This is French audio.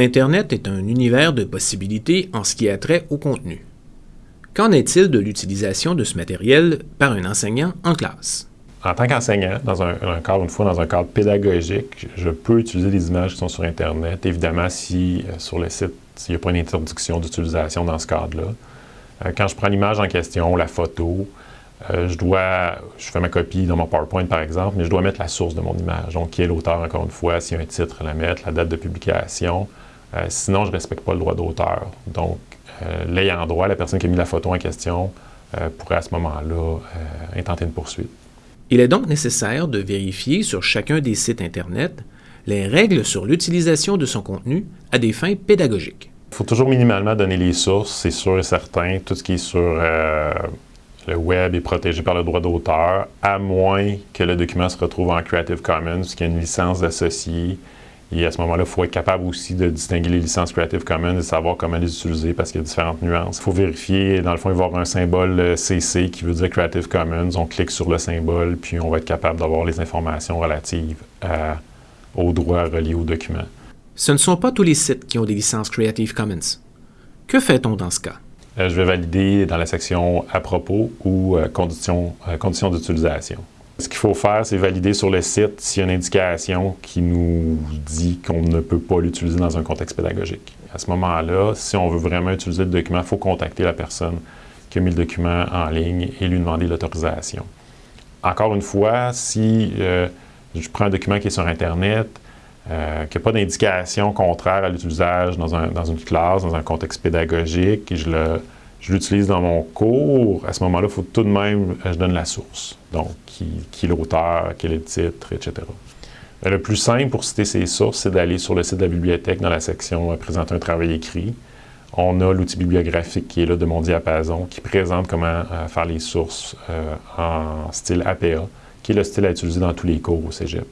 Internet est un univers de possibilités en ce qui a trait au contenu. Qu'en est-il de l'utilisation de ce matériel par un enseignant en classe? En tant qu'enseignant, dans un, une fois dans un cadre pédagogique, je peux utiliser des images qui sont sur Internet. Évidemment, si euh, sur le site, s'il n'y a pas une interdiction d'utilisation dans ce cadre-là. Euh, quand je prends l'image en question, la photo, euh, je dois, je fais ma copie dans mon PowerPoint par exemple, mais je dois mettre la source de mon image. Donc, qui est l'auteur, encore une fois, s'il y a un titre, la mettre, la date de publication. Euh, sinon, je ne respecte pas le droit d'auteur. Donc, euh, l'ayant droit, la personne qui a mis la photo en question, pourrait à ce moment-là intenter une poursuite. Il est donc nécessaire de vérifier sur chacun des sites Internet les règles sur l'utilisation de son contenu à des fins pédagogiques. Il faut toujours minimalement donner les sources, c'est sûr et certain. Tout ce qui est sur le web est protégé par le droit d'auteur, à moins que le document se retrouve en Creative Commons, qu'il y a une licence associée. Et à ce moment-là, il faut être capable aussi de distinguer les licences Creative Commons et savoir comment les utiliser parce qu'il y a différentes nuances. Il faut vérifier, dans le fond, il va y avoir un symbole CC euh, qui veut dire Creative Commons. On clique sur le symbole, puis on va être capable d'avoir les informations relatives aux droits reliés au document. Ce ne sont pas tous les sites qui ont des licences Creative Commons. Que fait-on dans ce cas? Euh, je vais valider dans la section « À propos » ou euh, conditions, euh, conditions d'utilisation ». Ce qu'il faut faire, c'est valider sur le site s'il y a une indication qui nous dit qu'on ne peut pas l'utiliser dans un contexte pédagogique. À ce moment-là, si on veut vraiment utiliser le document, il faut contacter la personne qui a mis le document en ligne et lui demander l'autorisation. Encore une fois, si je prends un document qui est sur Internet, euh, qu'il n'y a pas d'indication contraire à l'utilisation dans, une classe, dans un contexte pédagogique, et je l'utilise dans mon cours, à ce moment-là, il faut tout de même je donne la source. Donc, qui, qui est l'auteur, quel est le titre, etc. Euh, le plus simple pour citer ces sources, c'est d'aller sur le site de la bibliothèque dans la section euh, Présenter un travail écrit ». On a l'outil bibliographique qui est là de mon diapason, qui présente comment faire les sources en style APA, qui est le style à utiliser dans tous les cours au cégep.